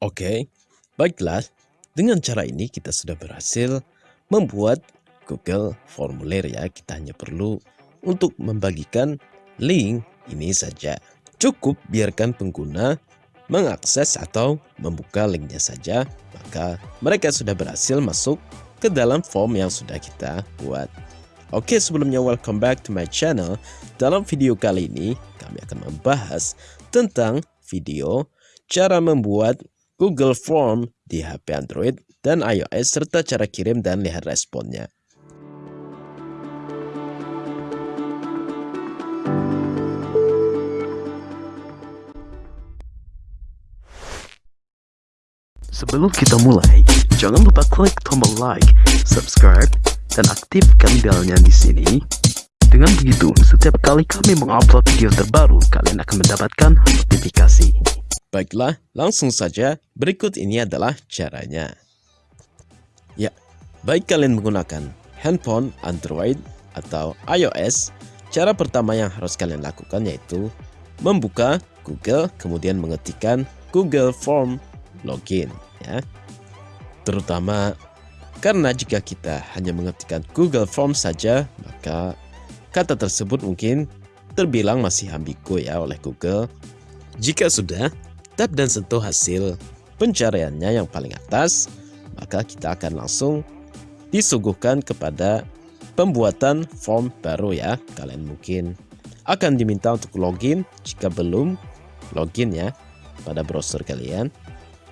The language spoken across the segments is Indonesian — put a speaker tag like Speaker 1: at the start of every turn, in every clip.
Speaker 1: Oke, baiklah. Dengan cara ini kita sudah berhasil membuat Google formulir ya. Kita hanya perlu untuk membagikan link ini saja. Cukup biarkan pengguna mengakses atau membuka linknya saja, maka mereka sudah berhasil masuk ke dalam form yang sudah kita buat. Oke, sebelumnya welcome back to my channel. Dalam video kali ini, kami akan membahas tentang video cara membuat Google Form di HP Android dan iOS serta cara kirim dan lihat responnya. Sebelum kita mulai, jangan lupa klik tombol like, subscribe, dan aktifkan belnya di sini. Dengan begitu, setiap kali kami mengupload video terbaru, kalian akan mendapatkan notifikasi. Baiklah, langsung saja berikut ini adalah caranya. Ya, baik kalian menggunakan handphone Android atau iOS, cara pertama yang harus kalian lakukan yaitu membuka Google kemudian mengetikkan Google Form Login ya. Terutama karena jika kita hanya mengetikkan Google Form saja, maka kata tersebut mungkin terbilang masih ambigu ya oleh Google. Jika sudah, tap dan sentuh hasil pencariannya yang paling atas, maka kita akan langsung disuguhkan kepada pembuatan form baru ya. Kalian mungkin akan diminta untuk login jika belum login ya pada browser kalian.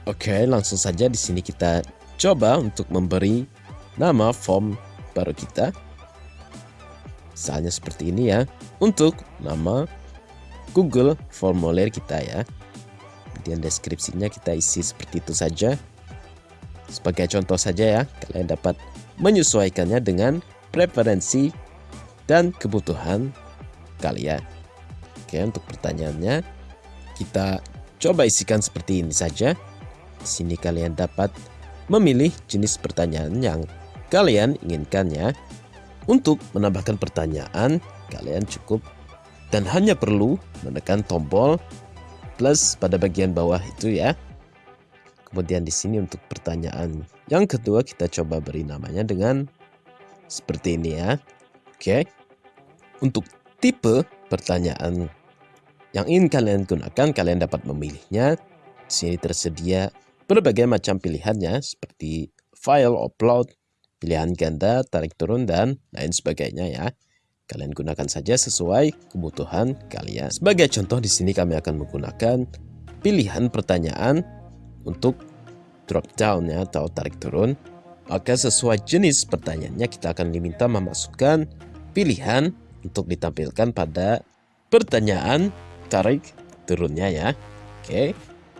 Speaker 1: Oke, langsung saja di sini kita coba untuk memberi nama form baru kita. Misalnya seperti ini ya, untuk nama Google formulir kita ya kemudian deskripsinya kita isi seperti itu saja. Sebagai contoh saja ya kalian dapat menyesuaikannya dengan preferensi dan kebutuhan kalian. Oke untuk pertanyaannya kita coba isikan seperti ini saja. Di sini kalian dapat memilih jenis pertanyaan yang kalian inginkan ya. Untuk menambahkan pertanyaan kalian cukup dan hanya perlu menekan tombol plus pada bagian bawah itu ya. Kemudian di sini untuk pertanyaan yang kedua kita coba beri namanya dengan seperti ini ya. Oke. Untuk tipe pertanyaan yang ingin kalian gunakan, kalian dapat memilihnya. Di sini tersedia berbagai macam pilihannya seperti file, upload, pilihan ganda, tarik turun, dan lain sebagainya ya. Kalian gunakan saja sesuai kebutuhan kalian. Sebagai contoh di sini kami akan menggunakan pilihan pertanyaan untuk drop down ya atau tarik turun. Maka sesuai jenis pertanyaannya kita akan diminta memasukkan pilihan untuk ditampilkan pada pertanyaan tarik turunnya ya. Oke.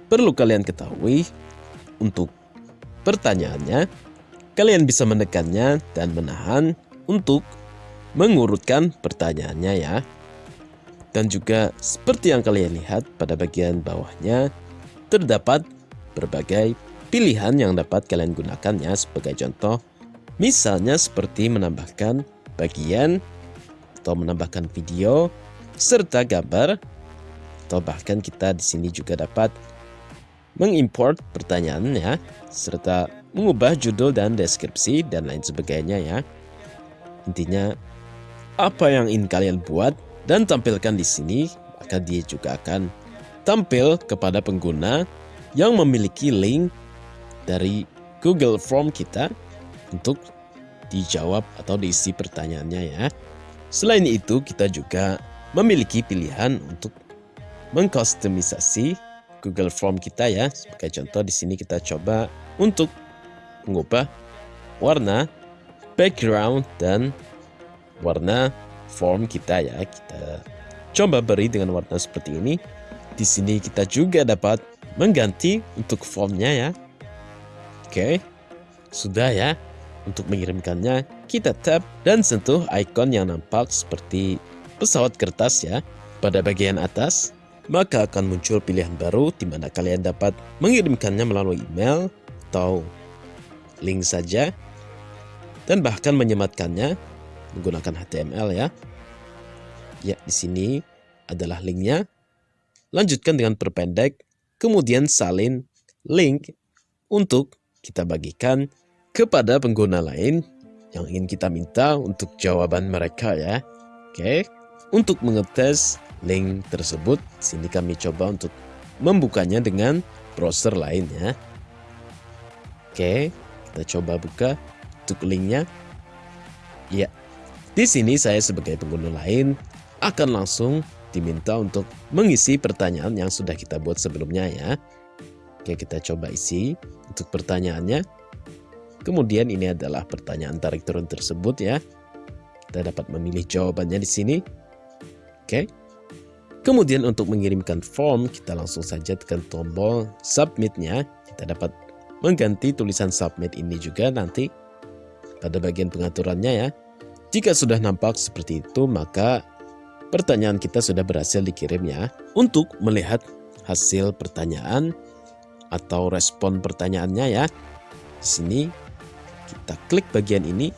Speaker 1: Perlu kalian ketahui untuk pertanyaannya kalian bisa menekannya dan menahan untuk mengurutkan pertanyaannya ya. Dan juga seperti yang kalian lihat pada bagian bawahnya, terdapat berbagai pilihan yang dapat kalian gunakan ya sebagai contoh. Misalnya seperti menambahkan bagian atau menambahkan video serta gambar atau bahkan kita di sini juga dapat mengimport pertanyaan ya serta mengubah judul dan deskripsi dan lain sebagainya ya. Intinya apa yang ingin kalian buat dan tampilkan di sini, maka dia juga akan tampil kepada pengguna yang memiliki link dari Google Form kita untuk dijawab atau diisi pertanyaannya ya. Selain itu, kita juga memiliki pilihan untuk mengkustomisasi Google Form kita ya. Sebagai contoh di sini kita coba untuk mengubah warna, background, dan warna form kita ya. Kita coba beri dengan warna seperti ini. Di sini kita juga dapat mengganti untuk formnya ya. Oke, sudah ya. Untuk mengirimkannya, kita tap dan sentuh ikon yang nampak seperti pesawat kertas ya. Pada bagian atas, maka akan muncul pilihan baru di mana kalian dapat mengirimkannya melalui email atau link saja dan bahkan menyematkannya menggunakan HTML ya. Ya, di sini adalah linknya. Lanjutkan dengan perpendek, kemudian salin
Speaker 2: link untuk kita bagikan kepada pengguna lain yang ingin kita minta untuk jawaban mereka ya. Oke, untuk mengetes link tersebut, sini kami coba untuk membukanya dengan browser lain ya. Oke, kita coba buka untuk linknya. Ya, di sini saya sebagai pengguna lain akan langsung diminta untuk mengisi pertanyaan yang sudah kita buat sebelumnya ya. Oke, kita coba isi untuk pertanyaannya. Kemudian ini adalah pertanyaan tarik turun tersebut ya. Kita dapat memilih jawabannya di sini. Oke. Kemudian untuk mengirimkan form, kita langsung saja tekan tombol submitnya. Kita dapat mengganti tulisan submit ini juga nanti pada bagian pengaturannya ya. Jika sudah nampak seperti itu, maka pertanyaan kita sudah berhasil dikirim ya. Untuk melihat hasil pertanyaan atau respon pertanyaannya ya. Di sini kita klik bagian ini,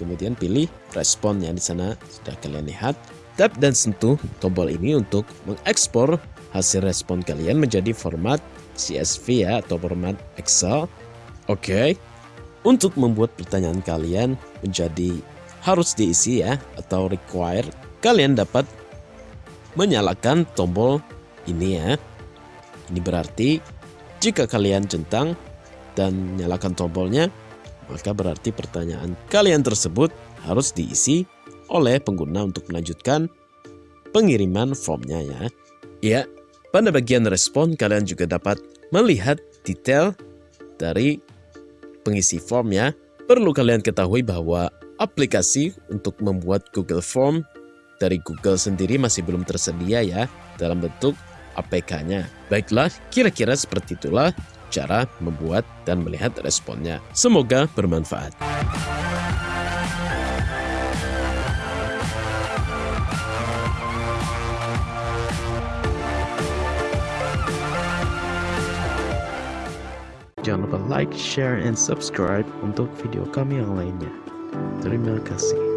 Speaker 2: kemudian pilih responnya di sana sudah kalian lihat. Tap dan sentuh tombol ini untuk mengekspor hasil respon kalian menjadi format CSV ya atau format Excel. Oke. Untuk membuat pertanyaan kalian menjadi harus diisi ya atau require, kalian dapat menyalakan tombol ini ya. Ini berarti jika kalian centang dan nyalakan tombolnya, maka berarti pertanyaan kalian tersebut harus diisi oleh pengguna untuk melanjutkan pengiriman formnya ya. Ya, pada bagian respon kalian juga dapat melihat detail dari pengisi form ya. Perlu kalian ketahui bahwa aplikasi untuk membuat Google Form dari Google sendiri masih belum tersedia ya dalam bentuk APK-nya. Baiklah, kira-kira seperti itulah cara membuat dan melihat responnya. Semoga bermanfaat.
Speaker 1: Jangan lupa like, share, and subscribe untuk video kami yang lainnya. Terima kasih.